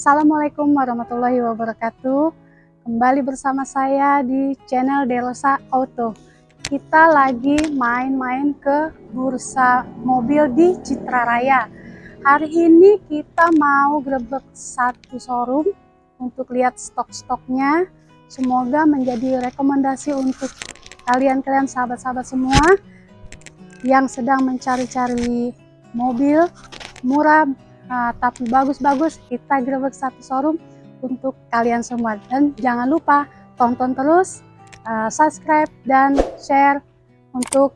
Assalamualaikum warahmatullahi wabarakatuh. Kembali bersama saya di channel Delosa Auto. Kita lagi main-main ke bursa mobil di Citra Raya. Hari ini kita mau grebek satu showroom untuk lihat stok-stoknya. Semoga menjadi rekomendasi untuk kalian-kalian sahabat-sahabat semua yang sedang mencari-cari mobil murah uh, tapi bagus-bagus kita grebek satu showroom untuk kalian semua. Dan jangan lupa tonton terus uh, subscribe dan share untuk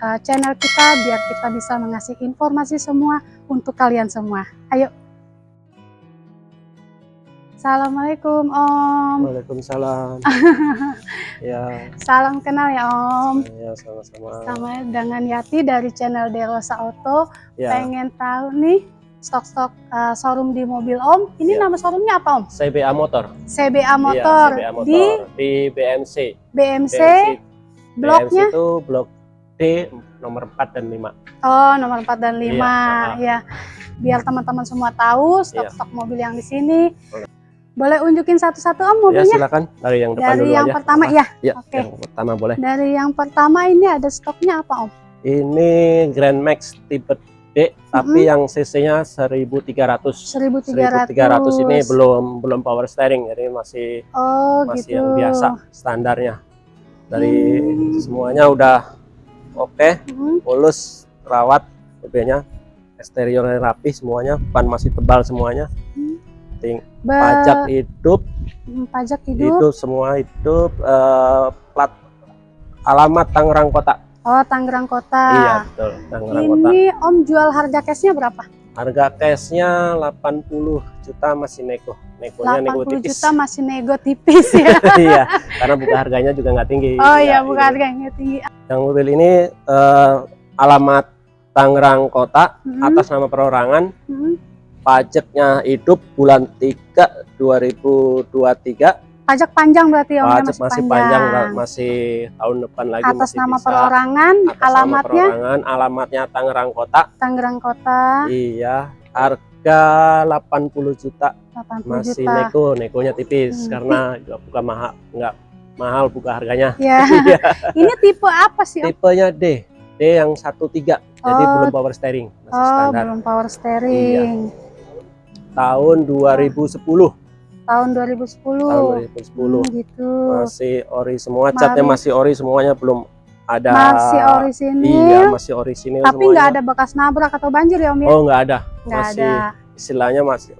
uh, channel kita biar kita bisa mengasih informasi semua untuk kalian semua. Ayo. Assalamualaikum Om. Waalaikumsalam. Ya. Salam kenal ya Om. Ya sama-sama. Sama dengan Yati dari channel Derosa Auto. Ya. Pengen tahu nih stok-stok uh, showroom di mobil Om. Ini Ya. nama showroomnya apa Om? CBA Motor CBA Motor, Iya, CBA Motor di di BMC BMC. BMC bloknya? itu blok D nomor 4 dan 5 Oh, nomor 4 dan 5 Iya, ya. Biar teman-teman semua tahu stok-stok mobil yang di sini. Boleh. Unjukin satu-satu Om ya mobilnya? silakan dari yang depan Dari dulu yang aja pertama ya. ya Oke. yang pertama boleh Dari yang pertama ini ada stoknya apa Om? ini Grand Max tipe D tapi yang cc-nya 1300 1300. 1300 ini belum belum power steering jadi masih Oh, masih gitu. yang biasa standarnya dari Hmm. semuanya udah oke Hmm, mulus rawat mobilnya eksteriornya rapi semuanya ban masih tebal semuanya Ting, ba- pajak hidup hmm, pajak hidup. hidup semua hidup eh, plat alamat Tangerang Kota Oh, Tangerang Kota. iya betul Tangerang Kota Ini Om jual harga cashnya berapa? harga cashnya 80 juta masih nego negonya nego 80 tipis juta masih nego tipis ya. iya karena buka harganya juga nggak tinggi Oh iya, Ya, bukan ini. harganya tinggi. yang mobil ini eh, alamat Tangerang Kota Hmm, atas nama perorangan hmm. pajaknya hidup bulan 3 2023 Pajak panjang berarti Om ya, pajak masih panjang Ra- masih tahun depan lagi Atas masih nama bisa. perorangan, Atas nama alamatnya perorangan alamatnya Tangerang Kota Tangerang Kota, iya harga 80 juta 80 masih juta. nego negonya tipis Hmm. karena nggak buka mahal nggak mahal buka harganya Ya. Iya. Ini tipe apa sih Om? tipenya D D yang 13 jadi Oh. belum power steering masih Oh, standar belum power steering. tahun 2010 Tahun 2010. tahun 2010 Hmm, gitu. masih ori semua catnya masih ori semuanya belum ada Masih orisinil. iya masih orisinil tapi semuanya nggak ada bekas nabrak atau banjir ya Om ya? oh nggak ada Nggak masih ada. istilahnya masih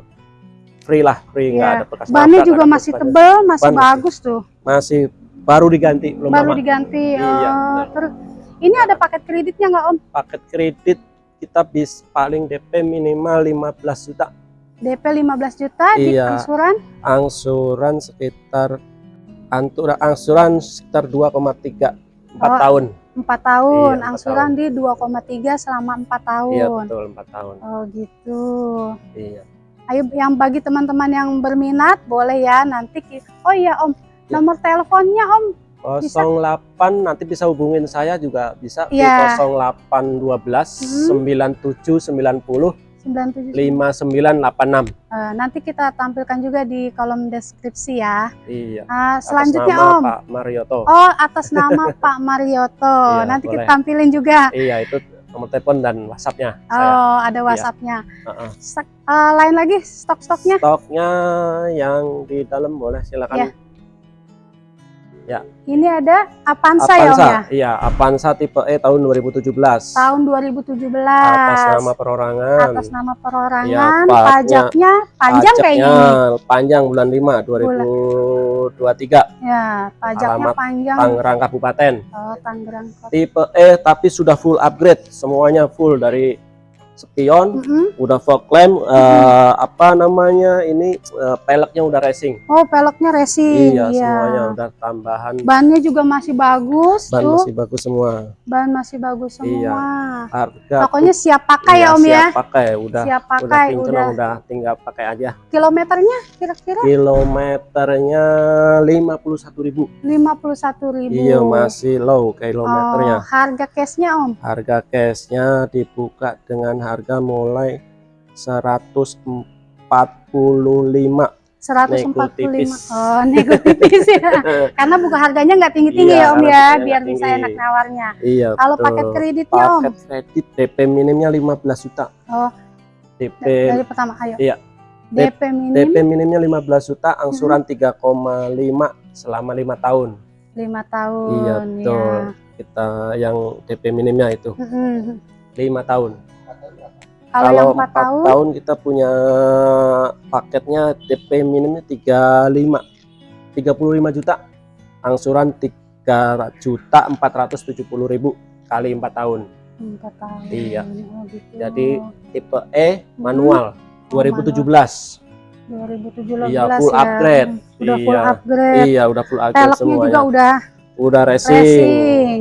free lah free nggak Iya. ada bekas Bannya nabrak, juga masih bekas- tebel, masih Ban masih- bagus tuh. masih baru diganti belum Baru lama diganti. Iya, oh, betul. terus ini ada paket kreditnya nggak Om? paket kredit kita bis paling DP minimal 15 juta DP 15 juta di Iya. angsuran angsuran sekitar antura angsuran sekitar 2,3 4 Oh, tahun 4 tahun, Iya, empat angsuran di 2,3 selama 4 tahun. iya betul 4 tahun Oh gitu. iya Ayo yang bagi teman-teman yang berminat boleh ya nanti Oh iya Om, Ya. nomor teleponnya Om 08 nanti bisa hubungin saya juga bisa Iya. di 0812 Hmm. 97 90 97. 5986 Eh, nanti kita tampilkan juga di kolom deskripsi ya. iya Atas selanjutnya nama Om. Pak Marioto Oh, atas nama Pak Marioto. Iya, nanti kita boleh. tampilin juga. iya itu nomor telepon dan WhatsAppnya saya Oh, ada WhatsAppnya. Heeh. Stok- eh, lain lagi stok-stoknya? stoknya yang di dalam boleh silakan Ini ada Avanza, ya Om Avanza ya? iya Avanza tipe E tahun 2017 Tahun 2017. atas nama perorangan Atas nama perorangan, Iya, paknya- pajaknya panjang kayaknya ini. Pajaknya panjang bulan 5 2023 Ya, pajaknya Alamat panjang. Tangerang Kabupaten Oh, Tangerang Kota. tipe E tapi sudah full upgrade semuanya full dari spion Mm-mm. udah fog lamp eh, apa namanya ini eh, peleknya udah racing Oh, peleknya racing. iya semuanya udah tambahan Bannya juga masih bagus ban tuh. masih bagus semua Ban masih bagus semua. Iya. harga Pokoknya siap pakai iya, ya Om ya. siap pakai udah Siap udah pakai kinclong, udah. udah tinggal pakai aja Kilometernya kira-kira kilometernya 51.000 51.000. iya masih low kilometernya Oh, harga cashnya Om. harga cashnya dibuka dengan harga mulai 100 145 145 tipis. oh nego tipis ya karena buka harganya nggak tinggi-tinggi Iya, ya om ya biar nggak bisa tinggi. enak nawarnya iya kalau betul. paket kreditnya om paket kredit DP minimnya 15 juta Oh. DP dari pertama ayo Iya. DP minim DP minimnya 15 juta angsuran 3,5 selama lima tahun 5 tahun iya betul ya. kita yang DP minimnya itu Mm-mm. lima tahun kalau yang 4 empat tahun, tahun kita punya paketnya DP minimnya 35 35 juta angsuran 3 juta 470 ribu kali 4 tahun 4 tahun Iya. Oh, gitu. Jadi, tipe E manual 2017 2017 Iya, full ya. upgrade. udah full Iya. upgrade iya udah full upgrade peleknya semuanya juga udah udah racing, racing,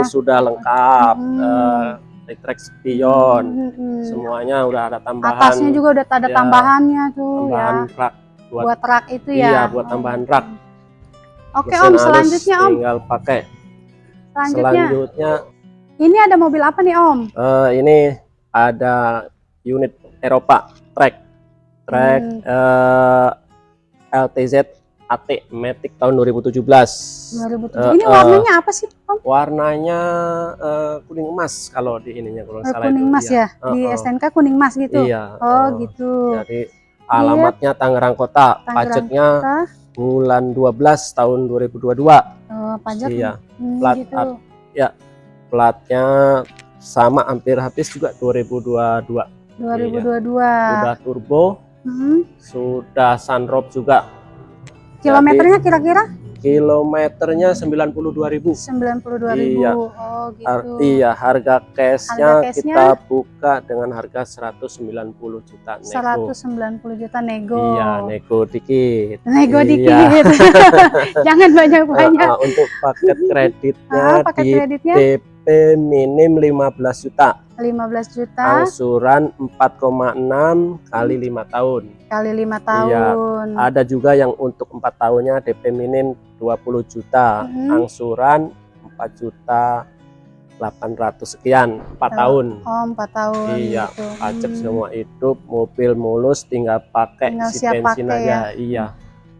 ya. sudah lengkap Hmm. eh, retract spion. Mm-mm. semuanya udah ada tambahan. Atasnya juga udah ada ya, tambahannya tuh tambahan ya. rak buat, buat rak itu iya ya buat tambahan rak. Oke Mesin om selanjutnya om. tinggal pakai. Selanjutnya. Selanjutnya ini ada mobil apa nih om? Eh, ini ada unit Eropa track track Hmm. eh, LTZ AT Matic tahun 2017 2007 Eh, ini eh, warnanya apa sih om warnanya eh, kuning emas kalau di ininya kalau Eh, salah kuning itu. mas Iya. ya di Eh, eh. STNK kuning mas gitu iya oh eh, gitu jadi alamatnya Tangerang Kota Tangerang pajaknya Kota. bulan 12 tahun 2022 oh, pajak iya Hmm, plat gitu. art. platnya sama hampir habis juga 2022 2022 udah turbo Hmm. sudah sunroof juga kilometernya kira-kira? Kilometernya 92.000 92.000 Iya. oh gitu. Har- iya harga cashnya cashnya? kita buka dengan harga 190 juta nego. 190 juta nego. Iya nego dikit. Nego Iya. dikit. Jangan banyak-banyak. Nah, untuk paket kreditnya ah, pakai di kreditnya? DP minim 15 juta 15 juta angsuran 4,6 kali lima tahun kali lima Iya. tahun ada juga yang untuk empat tahunnya DP minim 20 juta Mhm. angsuran 4 juta 800 sekian 4 Oh, tahun oh 4 tahun Iya, gitu. pajak Hmm. semua hidup mobil mulus tinggal pakai Tinggal isi bensin pakai aja ya. iya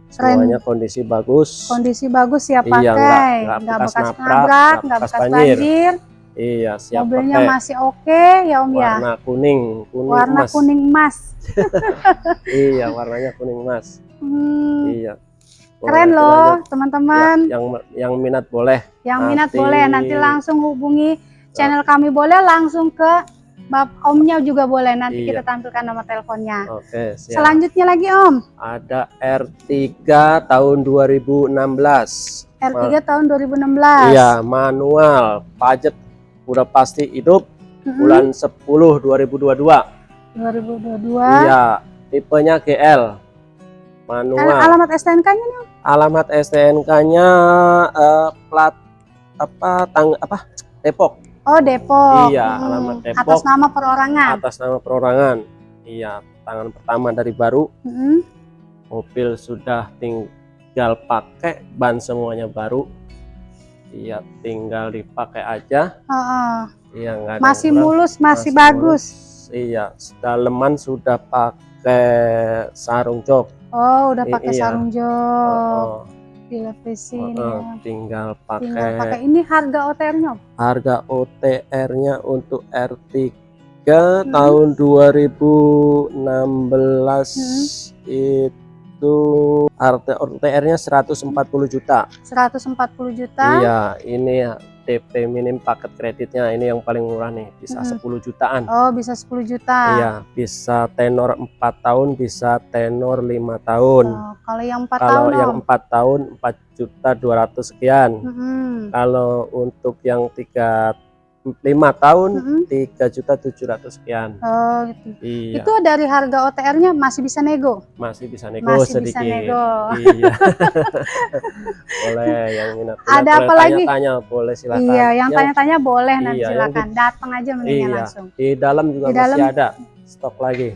Semuanya kondisi bagus. Kondisi bagus ya Iya, pakai. nggak- nggak nggak bekas bekas nabrak, nabrak nggak nggak bekas banjir. banjir. Iya siap mobilnya pakai. masih oke ya om ya? Warna kuning kuning warna emas. kuning emas. Iya warnanya kuning emas. Hmm, iya. Keren loh teman-teman. Ya, yang yang minat boleh. Yang minat nanti- boleh nanti langsung hubungi channel kami boleh langsung ke bab omnya juga boleh. Nanti Iya. kita tampilkan nomor teleponnya. Oke siap. Selanjutnya lagi om. Ada R3 tahun 2016 R3 tahun 2016 iya manual. Pajak udah pasti hidup. Mm-mm. bulan 10 2022 2022 iya tipenya GL Al- manual. Alamat STNK-nya nih alamat STNK-nya eh, plat apa tang apa? Depok oh Depok. Iya, Hmm, alamat Depok. atas nama perorangan. Atas nama perorangan. Iya tangan pertama dari baru. Mm-mm. mobil sudah tinggal pakai ban semuanya baru. Iya tinggal dipakai aja. Heeh. iya nggak ada masih kurang. mulus masih, Masih bagus. iya daleman sudah pakai sarung jok. Oh udah pakai iya. sarung jok. Oh, gila sini oh, tinggal pakai tinggal pakai ini harga OTR-nya harga OTR-nya untuk R3 Hmm. tahun 2016 Hmm. itu OTR-nya 140 juta. 140 juta? Iya, ini DP minim paket kreditnya ini yang paling murah nih, bisa Mm-mm. 10 jutaan. oh bisa 10 juta Iya, bisa tenor 4 tahun, bisa tenor 5 tahun. Oh, kalau yang 4 Kalau tahun yang Om? 4 tahun 4 juta 200 sekian. Mm-mm. Kalau untuk yang 3 5 tahun. 3 juta 700 sekian. oh gitu Iya, itu dari harga OTR-nya masih bisa nego masih bisa nego masih sedikit. bisa nego Iya. boleh yang minat. Ada apa lagi? Tanya boleh silakan. iya yang Yang tanya-tanya boleh nanti Iya, yang silakan datang aja mendingan Iya. langsung Di dalam juga Di masih dalam? ada stok lagi.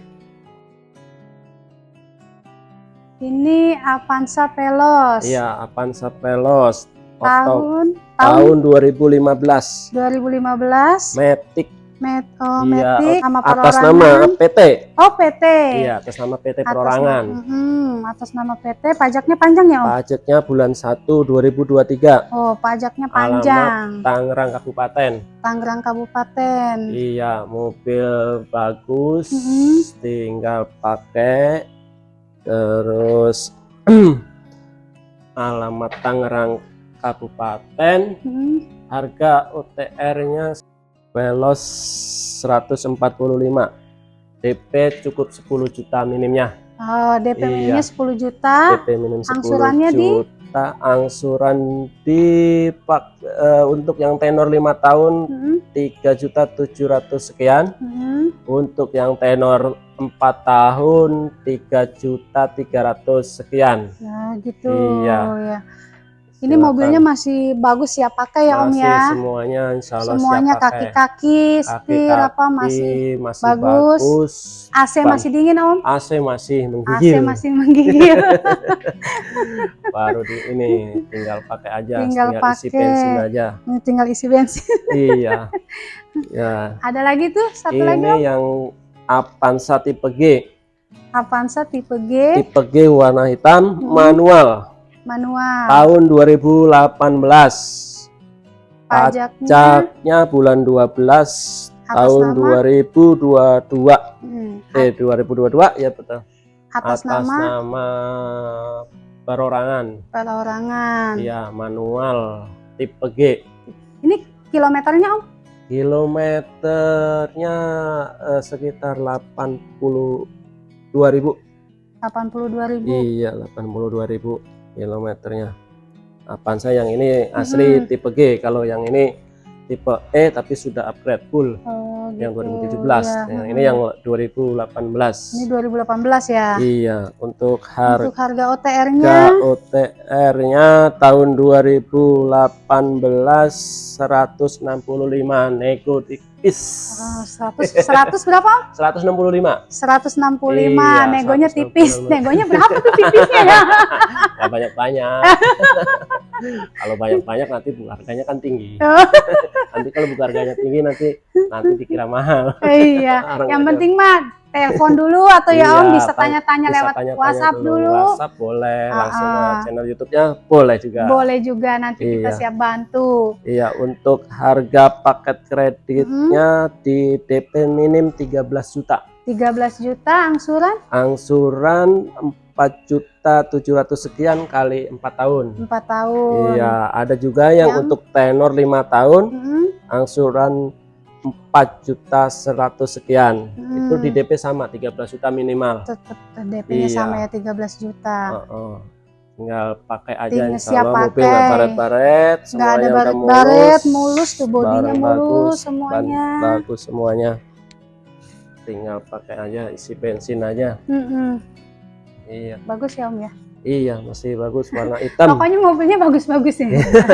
ini Avanza Veloz Iya, Avanza Oto tahun tahun tahun 2015. 2015 Matic Met, oh, Iya, Metik sama atas nama PT. Oh, PT. Iya, atas nama PT Atas Perorangan. nama- Mhm, atas nama PT, pajaknya panjang ya, Om? Pajaknya bulan 1 2023. Oh, pajaknya Alamat panjang. Tangerang Kabupaten. Tangerang Kabupaten. Iya, mobil bagus, Mhm. tinggal pakai. Terus alamat Tangerang Kabupaten, Mhm. harga OTR-nya Velos 145. DP cukup 10 juta minimnya. Oh, DP Iya. minimnya 10 juta. DP minim 10 Angsurannya di? juta. Angsuran di pak eh, untuk yang tenor 5 tahun Mhm, 3 juta 700 sekian. mhm. Untuk yang tenor 4 tahun 3 juta 300 sekian. Nah, gitu Iya. ya. Ini Silakan. mobilnya masih bagus ya pakai ya Om Masih ya. semuanya insya Allah Semuanya siap pakai. kaki-kaki, setir apa Kaki-kaki masih masih bagus. bagus. AC Ban- masih dingin Om? AC masih AC menggigil. masih menggigil. Baru di ini tinggal pakai aja, Tinggal isi pakai. bensin aja. Ini tinggal isi bensin. iya. Ya, Ada lagi tuh satu lagi Om. ini yang Avanza tipe G. Avanza tipe G Tipe G warna hitam Hmm. manual manual. tahun 2018. Pajaknya Pajaknya bulan 12 atas tahun nama 2022. Hmm, Eh 2022 ya betul. atas, nama nama perorangan. perorangan. Iya, manual tipe G. Ini kilometernya Om? Kilometernya eh, sekitar 82.000. 82.000. Iya, 82.000 kilometernya. Avanza yang ini asli Mhm. tipe G, kalau yang ini tipe E tapi sudah upgrade full Oh, yang gitu. 2017. Ya, Yang hmm. ini yang 2018. Ini 2018 ya. Iya, untuk harga Untuk harga OTR-nya OTR-nya tahun 2018 165 nego tipis. oh, 100 100 berapa? Om? 165. 165. Iya, Negonya 165. tipis. Negonya berapa tuh tipisnya ya? Nggak banyak-banyak. kalau banyak-banyak nanti harganya kan tinggi. Oh. Nanti kalau buka harganya tinggi nanti nanti dikira mahal. iya. Yang penting mah telepon dulu atau ya Iya, Om bisa tanya- tanya-tanya lewat tanya-tanya WhatsApp dulu. WhatsApp boleh, Ah, langsung ke channel YouTube-nya boleh juga. Boleh juga nanti kita Iya. siap bantu. Iya, untuk harga paket kreditnya Mm-hmm. di DP minim 13 juta. 13 juta angsuran Angsuran 4 juta 700 sekian kali 4 tahun. 4 tahun. Iya, ada juga yang, Yang- untuk tenor 5 tahun Mm-mm. angsuran 4 juta 100 sekian. Hmm. Itu di DP sama 13 juta minimal. Tetap DP-nya Iya. sama ya 13 juta. Heeh. Tinggal pakai aja Tinggal insya Allah mobil pakai. nggak baret-baret, Nggak ada baret-baret, mulus tuh bodinya mulus bagus, semuanya. bagus semuanya. Tinggal pakai aja isi bensin aja. Mm-mm. Iya, Bagus ya Om ya. iya masih bagus warna hitam. Pokoknya mobilnya bagus-bagus ya.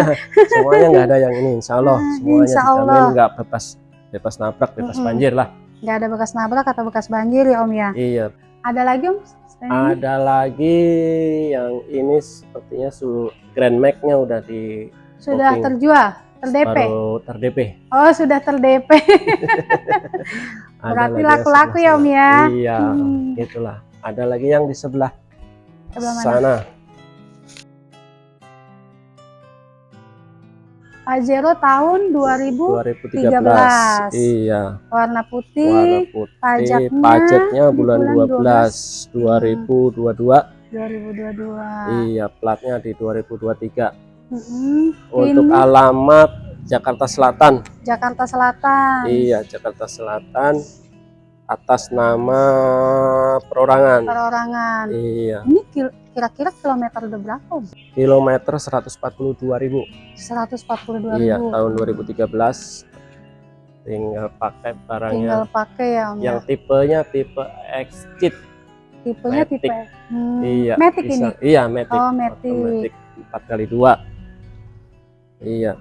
semuanya nggak ada yang ini, insya Allah Ah, semuanya insya Allah. nggak bebas bebas nabrak, bebas Mm-mm. banjir lah. Nggak ada bekas nabrak atau bekas banjir ya Om ya. Iya. Ada lagi Om? Ada lagi yang ini sepertinya su Grand Max-nya udah di Sudah booking. terjual, terdp. baru ter-DP. Oh sudah terdp. Berarti laku-laku ya Om ya. Iya, Hmm. itulah. Ada lagi yang di sebelah, Sebelah mana? sana. Pajero tahun 2000 2013. Iya. warna Warna putih putih. pajaknya Pajaknya bulan bulan 12 2022. 2022. Iya, platnya di 2023. Mm-mm. Untuk Ini alamat Jakarta Selatan. Jakarta Selatan. Iya, Jakarta Selatan atas nama perorangan. Perorangan. Iya, Ini kira-kira kilometer udah berapa? Om? kilometer 142.000. 142 Iya, ribu. tahun 2013. Tinggal pakai barangnya. Tinggal pakai ya Om. Yang ya. tipenya tipe Exit. Tipenya Matic. tipe hmm, Iya, Matic bisa. ini. Iya, Matic. Oh, Matic. 4 kali 2. Iya.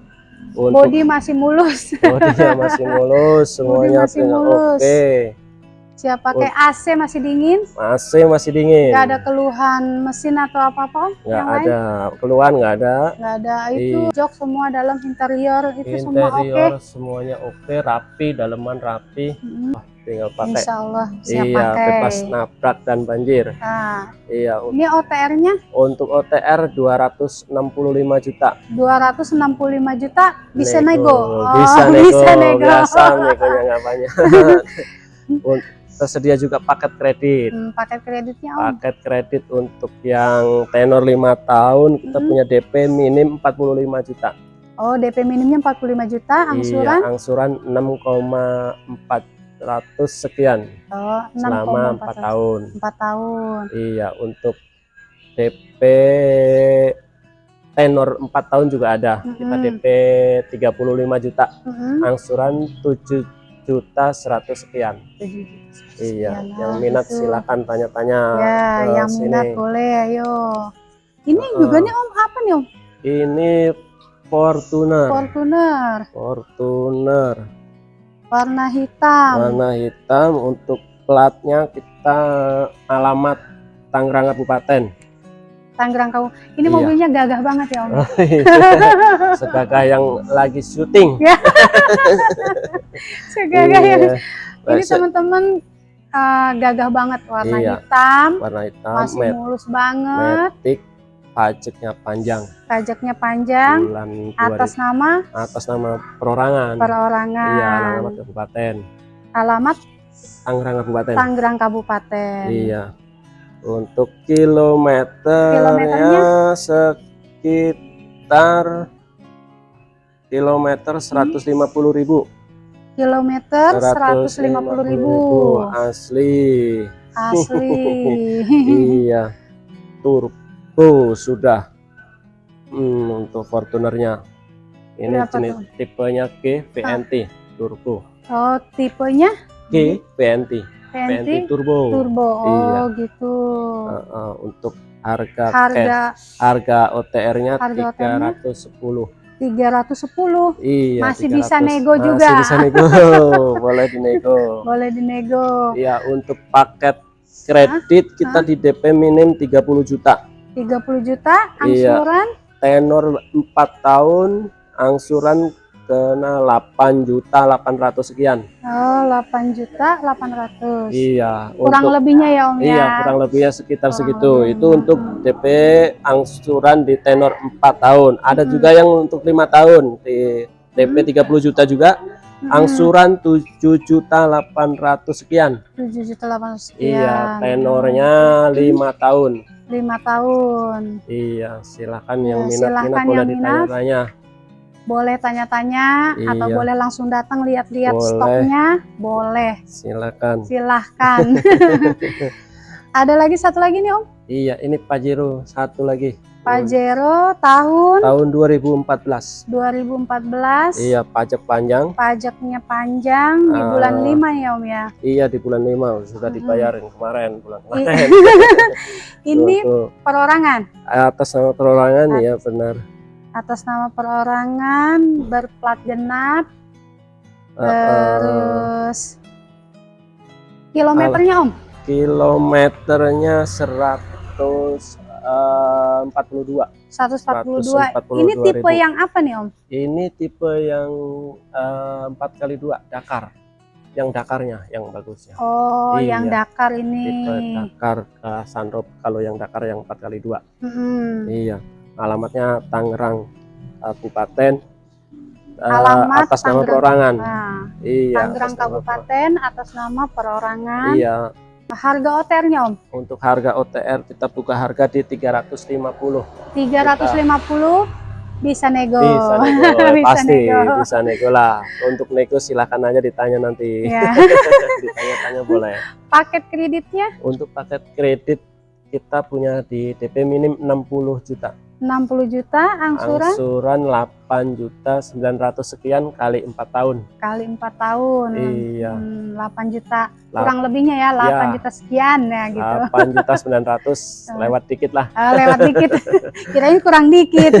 Untuk Body masih mulus. bodinya masih mulus, semuanya masih mulus. oke. Siap pakai AC masih dingin? AC masih dingin. Nggak ada keluhan mesin atau apa-apa? Nggak yang lain? ada keluhan, nggak ada. Nggak ada. Itu Iya. jok semua dalam interior itu semua oke. Interior semuanya oke, rapi, dalaman rapi. Mm, Tinggal pakai. Insya Allah siap Iya, pakai. bebas nabrak dan banjir. Nah, Iya, ini OTR-nya untuk OTR 265 juta. 265 juta bisa nego. Oh, bisa nego. bisa nego. Biasa nggak banyak. Tersedia juga paket kredit. Hmm, paket kreditnya Om. Paket kredit untuk yang tenor 5 tahun kita Mm-mm. punya DP minim 45 juta. Oh, DP minimnya 45 juta, angsuran Iya, angsuran 6,400 sekian oh, selama 4 6,4 tahun. 4 tahun. Iya, untuk DP tenor 4 tahun juga ada. Kita Mm-mm. DP 35 juta, Mm-mm. angsuran 7 juta 100 sekian. Juta Iya, sekian. yang minat silakan tanya-tanya Ya, yang sini. minat boleh, ayo. Ini Heeh. juga nih Om, apa nih Om? Ini Fortuner. Fortuner, Fortuner warna hitam. warna hitam untuk platnya kita alamat Tangerang Kabupaten. Tangerang kamu. Ini Iya. mobilnya gagah banget ya Om. Segagah yang lagi syuting. Segagah ya. Iya. Ini Biasa- teman-teman uh, gagah banget warna Iya. hitam, warna hitam, masih met, mulus banget, metik, pajaknya panjang. pajaknya panjang, Bulan atas 2000 nama atas nama perorangan. perorangan. Iya, alamat kabupaten. Alamat Tangerang Kabupaten. Tangerang Kabupaten. Iya. Untuk kilometernya sekitar kilometer 150.000 ribu. Kilometer 150.000 ribu. asli. Asli. iya. Turbo sudah. Hmm, untuk Fortunernya. Ini Berapa jenis tuh? tipenya G VNT turbo. Oh, tipenya G VNT. VNT turbo. turbo. Oh, Iya. gitu. Uh, uh, untuk harga cash Harga harga OTR-nya Harga OTR-nya? 310. 310 Iya, Masih bisa 300. nego Masih juga. bisa nego. Boleh dinego. boleh dinego. Iya, untuk paket kredit kita di DP minim 30 juta. 30 juta Iya. angsuran Tenor 4 tahun, angsuran kena 8 juta 800 sekian. oh 8 juta 800. Iya, Kurang untuk lebihnya ya Om Iya, ya. kurang lebihnya sekitar Kurang segitu. lebih. Itu untuk DP angsuran di tenor 4 tahun. Ada Hmm. juga yang untuk lima tahun di DP 30 juta juga. Mm-mm. Angsuran 7 juta 800 sekian. 7 juta 800 sekian. Iya, tenornya 5 tahun. 5 tahun. Iya, silakan Ya, yang minat silakan minat boleh yang minat. ditanya-tanya. Boleh tanya-tanya atau Iya. boleh langsung datang lihat-lihat stoknya? Boleh. Silakan. Silahkan. Ada lagi satu lagi nih Om. Iya, ini Pajero satu lagi. Pajero tahun Tahun 2014. 2014. Iya, pajak panjang. Pajaknya panjang di Ah. bulan 5 ya Om ya. Iya, di bulan 5 sudah dibayarin kemarin bulan kemarin. Ini Untuk perorangan. atas nama perorangan ya benar. Atas nama perorangan berplat genap Uh, uh, terus kilometernya Om. kilometernya 142. 142. 142 Ini tipe ribu. yang apa nih Om? Ini tipe yang eh, empat kali dua Dakar. Yang Dakarnya yang bagusnya. Oh, Iya. yang Dakar ini. Tipe Dakar ke Sunroof kalau yang Dakar yang empat kali dua. Iya. Alamatnya Tangerang Kabupaten. eh, Alamat atas nama perorangan. Nah, Iya. Tangerang atas nama Kabupaten atas nama perorangan. Iya. Harga OTR-nya Om? Untuk harga OTR kita buka harga di 350. 350 bisa nego. Bisa nego, Bisa pasti nego. bisa nego lah. Untuk nego silakan aja ditanya nanti. Ya. Ditanya-tanya boleh. Paket kreditnya Untuk paket kredit kita punya di DP minim 60 juta. 60 juta, angsuran Angsuran 8 juta 900 sekian kali 4 tahun. kali 4 tahun. Iya. Hmm, 8 juta. Lap- Kurang lebihnya ya 8 Ya. juta sekian ya gitu. 8 juta 900 lewat dikit lah. Ah, lewat dikit. Kirain kurang dikit.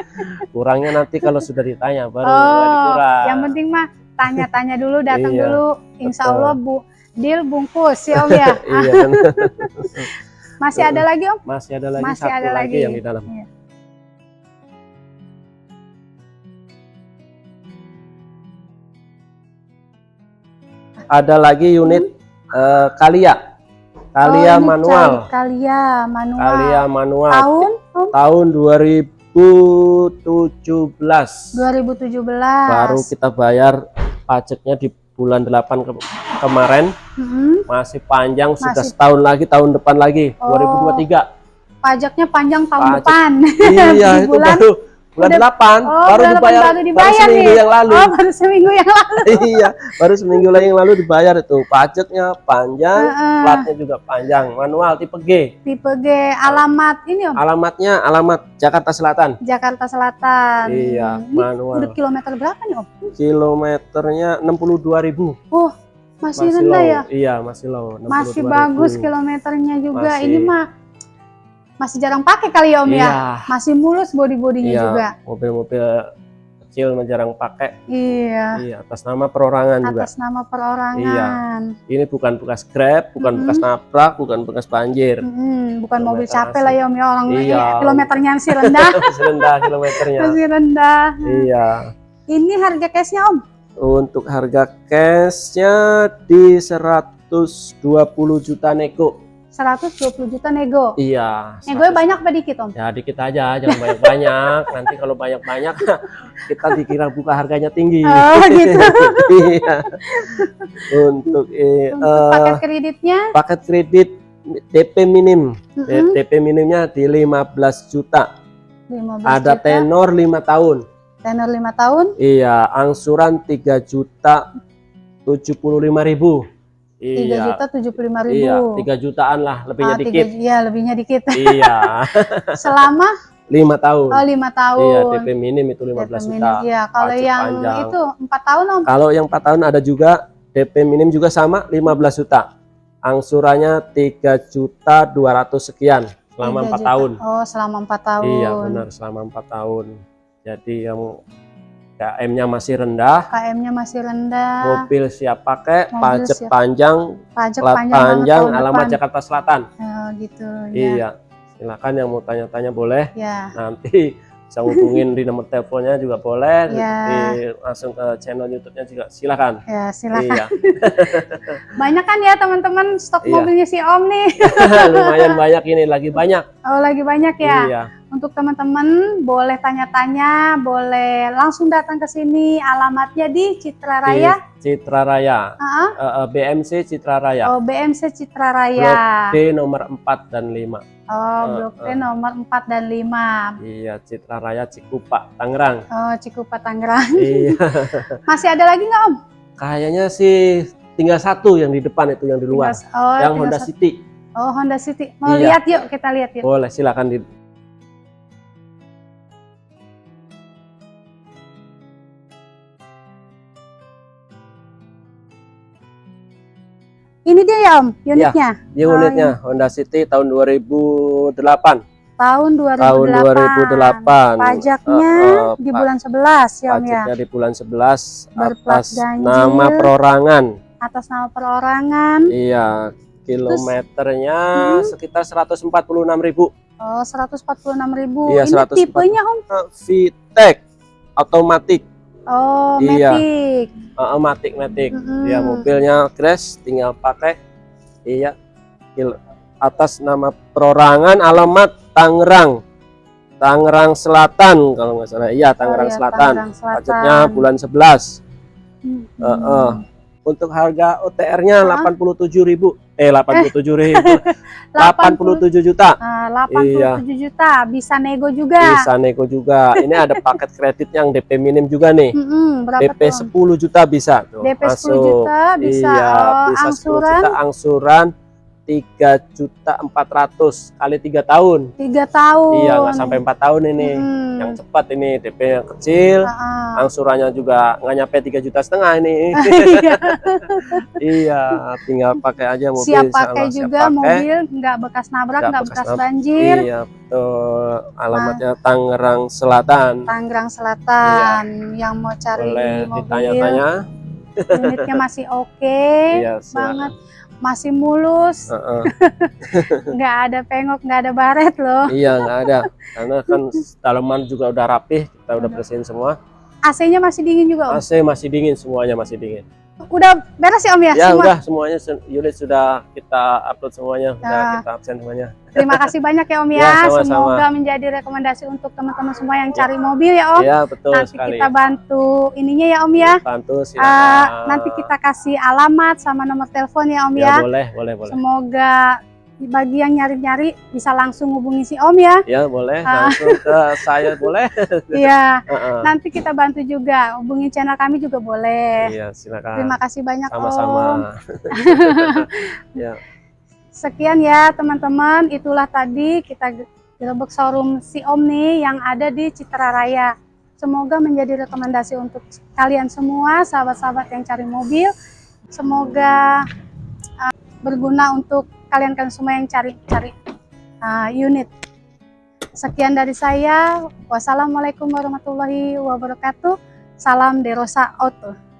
Kurangnya nanti kalau sudah ditanya baru oh, dikurang. yang penting mah tanya-tanya dulu, datang Iya, dulu. Insya betul. Allah Bu deal bungkus ya Om ya. iya. Masih ada lagi Om? Masih ada lagi Masih satu ada lagi lagi. yang di dalam. Iya. Ada lagi unit eh, Kalia. Kalia Oh, manual. Kalia manual. Kalia manual. Tahun Om? Tahun 2017. 2017. Baru kita bayar pajaknya di bulan 8 ke- kemarin. Mm-mm. Masih panjang sudah Masih- setahun lagi tahun depan lagi Oh. 2023. Pajaknya panjang tahun Pajak. depan. iya itu bulan- baru bulan udah- 8 Oh, baru dibayar baru dibayar seminggu nih. yang lalu. Oh, baru seminggu yang lalu. iya, baru seminggu lagi yang lalu dibayar itu. Pajaknya panjang, Heeh. platnya juga panjang, manual tipe G. Tipe G alamat ini Om. Alamatnya alamat Jakarta Selatan. Jakarta Selatan. Iya, Ini manual. udah kilometer berapa nih Om? Kilometernya 62.000. Oh, masih, rendah low. ya? Iya, masih low. Masih 62.000. bagus kilometernya juga. Masih. Ini mah masih jarang pakai kali ya Om Iya. ya. Masih mulus body-bodinya Iya, juga. mobil-mobil kecil mah jarang pakai. Iya. Iya, atas nama perorangan juga. Atas nama perorangan. Ini bukan bekas Grab, bukan Mm-mm. bekas nabrak, bukan bekas banjir. Mm-mm, bukan mobil capek lah ya Om ya orang Iya. kilometernya masih rendah. Masih rendah kilometernya. masih rendah. Iya. Ini harga cashnya Om? Untuk harga cashnya di 120 juta nego. 120 juta nego. Iya. Nego 100. banyak apa dikit Om? Ya dikit aja, jangan banyak-banyak. Nanti kalau banyak-banyak kita dikira buka harganya tinggi. Oh gitu. Iya. Untuk eh, Untuk eh, paket kreditnya? paket kredit DP minim. Mm-mm. DP minimnya di 15 juta. 15 Ada juta. tenor 5 tahun. tenor 5 tahun. Iya, angsuran 3 juta 75 ribu. 3 Iya. juta 75 ribu. Iya, 3 jutaan lah, lebihnya Ah, tiga dikit. Iya, lebihnya dikit. iya, Selama 5 tahun. oh 5 tahun. Iya, DP minim itu 15 DP juta. Iya, kalau yang panjang. itu 4 tahun Om. Kalau yang 4 tahun ada juga DP minim juga sama 15 juta. Angsurannya 3 juta 200 sekian selama 4 3 juta. tahun. Oh, selama 4 tahun. Iya, benar selama 4 tahun. Jadi yang KM-nya masih rendah, KM-nya masih rendah. mobil siap pakai, Mobil pajak siap. panjang, Pajak panjang, panjang, alamat depan. Jakarta Selatan. Oh, gitu. Ya. Iya. Silakan yang mau tanya-tanya boleh. Ya. Nanti bisa hubungin di nomor teleponnya juga boleh. Iya. Di- langsung ke channel YouTube-nya juga silakan. Ya, silakan. Iya. Banyak kan ya teman-teman stok Iya. mobilnya si Om nih. Lumayan banyak ini lagi banyak. Oh, lagi banyak ya. Iya. Untuk teman-teman boleh tanya-tanya, boleh langsung datang ke sini. Alamatnya di Citra Raya. Di Citra Raya. Ah, Eh, eh, BMC Citra Raya. Oh, BMC Citra Raya. D nomor 4 dan 5. Oh, Blok D eh. nomor 4 dan 5. Iya, Citra Raya Cikupa, Tangerang. Oh, Cikupa Tangerang. iya. Masih ada lagi nggak Om? Kayaknya sih tinggal satu yang di depan itu yang di luar. Tinggal- Oh, yang Honda satu. City. Oh, Honda City. Mau Iya. lihat yuk, kita lihat yuk. Boleh, silakan di Ini dia ya Om, unitnya. Dia unitnya Honda City tahun 2008. Tahun 2008. Tahun 2008. Pajaknya Eh, eh, di bulan 11 ya Om ya. Pajaknya di bulan 11 Berplat atas ganjil. nama perorangan. Atas nama perorangan. Iya, kilometernya Hmm. sekitar 146.000. Oh, 146.000. Iya, Ini 140. tipenya Om. VTEC otomatis, Oh, Iya. Matic. uh, matic matic. Mm-mm. Dia mobilnya crash, tinggal pakai. Iya, atas nama perorangan, alamat Tangerang, Tangerang Selatan kalau nggak salah. Iya, Tangerang Oh, iya, Selatan. Tangerang Selatan. Pajaknya bulan 11. Hmm. Eh, eh. Untuk harga OTR-nya Hah? 87.000. Eh 87.000. 87 juta. Ah, 87 juta, bisa nego juga. Iya. Bisa nego juga. Ini ada paket kredit yang DP minim juga nih. DP tuh? 10 juta bisa tuh. DP 10 masuk. juta bisa. Iya, oh, bisa 10 angsuran juta angsuran 3 juta 400 kali 3 tahun. 3 tahun. Iya, nggak sampai 4 tahun ini. Mm. Yang cepat ini DP yang kecil. Ah. Angsurannya juga nggak nyampe 3 juta setengah ini. Iya. iya, tinggal pakai aja mobil. siap pakai siap juga pakai. mobil, nggak bekas nabrak, Nggak bekas bekas, banjir. Iya, betul. Alamatnya Tangerang Selatan. Tangerang Selatan yang mau cari Boleh mobil ditanya-tanya. unitnya masih oke Iya, silakan. Masih mulus Heeh. nggak ada pengok nggak ada baret loh Iya nggak ada, karena kan dalaman juga udah rapih, kita udah bersihin semua. AC-nya masih dingin juga om AC masih dingin, semuanya masih dingin. Udah beres ya om ya, Ya semua udah semuanya se- unit sudah kita upload semuanya, Nah. kita absen semuanya. terima kasih banyak ya om ya, Ya, sama-sama. semoga menjadi rekomendasi untuk teman-teman semua yang cari mobil ya om Iya betul nanti sekali. kita bantu ininya ya om ya Bantu Eh, silakan. nanti kita kasih alamat sama nomor telepon ya om ya, ya, boleh, boleh, boleh. semoga bagi yang nyari-nyari bisa langsung hubungi si om ya Ya boleh, Ah. langsung ke saya boleh. iya nanti kita bantu juga hubungi channel kami juga boleh Iya silakan. terima kasih banyak om Sama-sama. ya. Sekian ya teman-teman, itulah tadi kita gerebek showroom si Om nih yang ada di Citra Raya. Semoga menjadi rekomendasi untuk kalian semua, sahabat-sahabat yang cari mobil. Semoga uh, berguna untuk kalian-kalian semua yang cari-cari uh, unit. Sekian dari saya. Wassalamualaikum warahmatullahi wabarakatuh. Salam Derosa Auto.